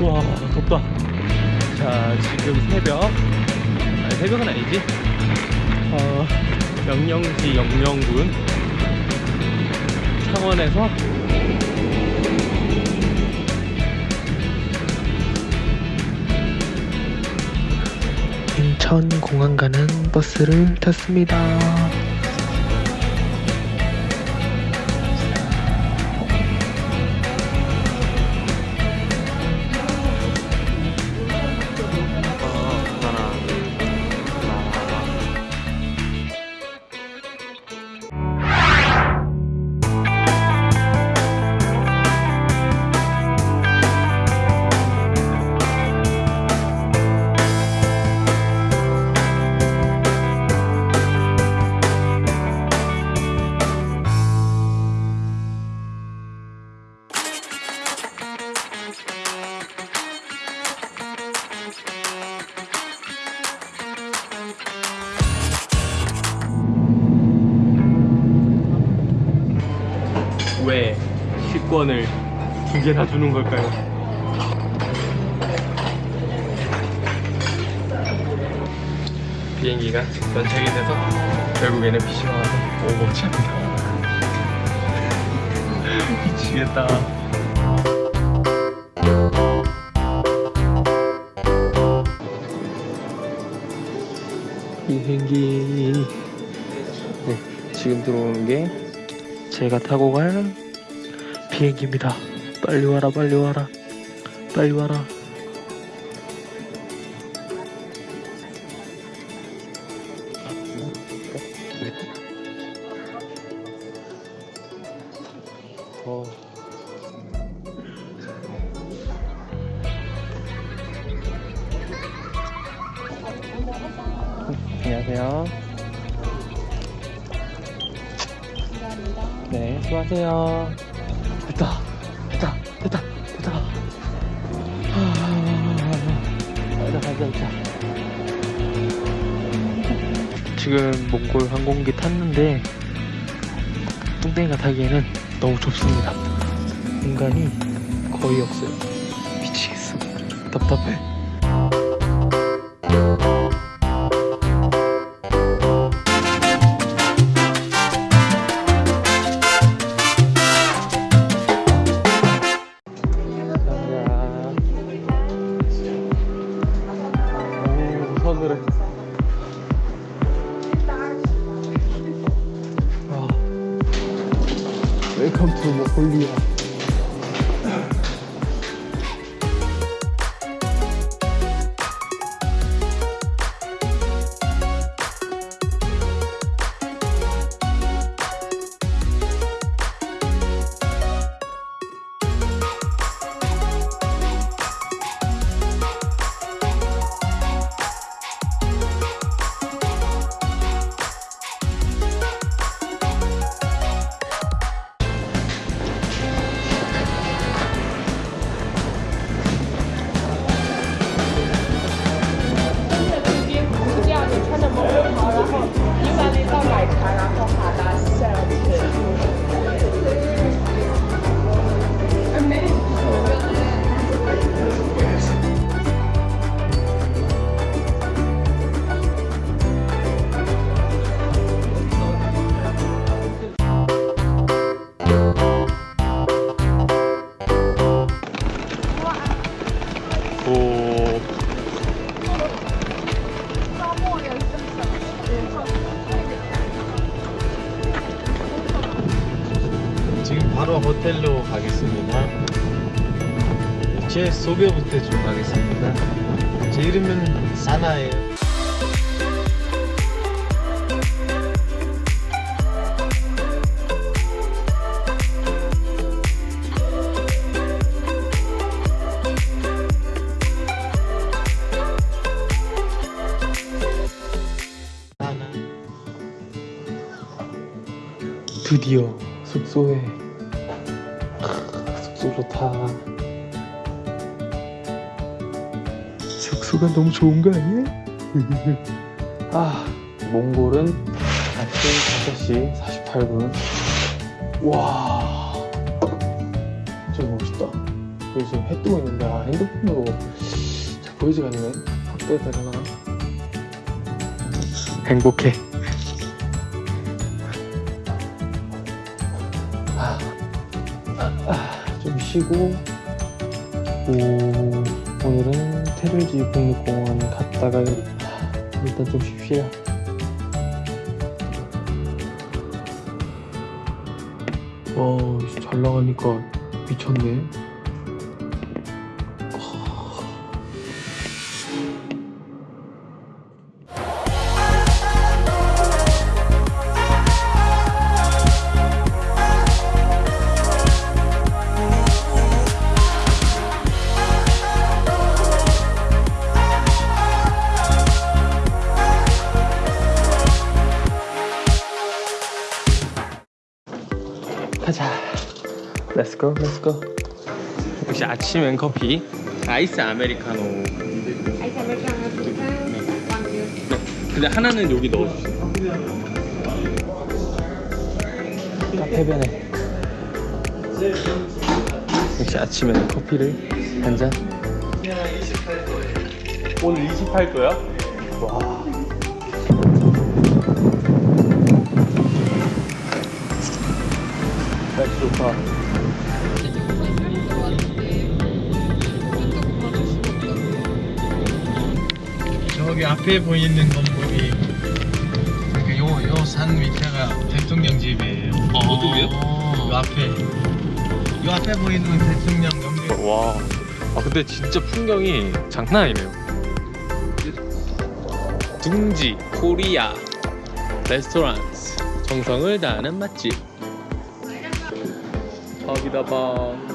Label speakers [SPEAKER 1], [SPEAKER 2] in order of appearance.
[SPEAKER 1] 와 덥다 자 지금 새벽. 아니 새벽은 아니지. 어, 영영시 영영군. 창원에서. 인천 공항 가는 버스를 탔습니다. 식권을 두 개나 주는 걸까요? 비행기가 연착이 돼서 결국에는 PC가 와서 오버워치합니다 미치겠다 비행기 네, 지금 들어오는 게 제가 타고 갈 비행기입니다. 빨리 와라, 빨리 와라, 빨리 와라. 어. 안녕하세요. 네, 수고하세요. 지금 몽골 항공기 탔는데 뚱땡이가 타기에는 너무 좁습니다. 공간이 거의 없어요. 미치겠어. 답답해. 웰컴 투 몽골
[SPEAKER 2] 바로 호텔로 가겠습니다. 제 소개부터 좀 하겠습니다. 제 이름은 사나예요. 사나.
[SPEAKER 1] 드디어 숙소에 크, 숙소 좋다. 숙소가 너무 좋은 거 아니야? 아 몽골은 아침 5시 48분. 와 진짜 멋있다. 여기 지금 해 뜨고 있는데 아 핸드폰으로 잘 보이지가 않네. 확대해야 되나. 행복해 쉬고 오, 오늘은 테르지 국립공원 갔다가 아, 일단 좀 쉽시다 와, 씨, 잘 나가니까 미쳤네. Go, let's go. 역시 아침엔 커피. 아이스 아메리카노.
[SPEAKER 3] 아이스 아메리카노 왕주
[SPEAKER 1] 근데 하나는 여기 넣어주세요. 카페변에. 역시 아침에는 커피를 한 잔. 오늘 28도야? 와. 날씨 좋다.
[SPEAKER 2] 앞에 보이는 건물이 그요요 산 밑에가 대통령 집이에요.
[SPEAKER 1] 어디요?
[SPEAKER 2] 요 앞에 요 앞에 보이는 건 대통령 영대.
[SPEAKER 1] 와. 아 근데 진짜 풍경이 장난 아니네요. 둥지 코리아 레스토랑스 정성을 다하는 맛집. 밥이다 밥.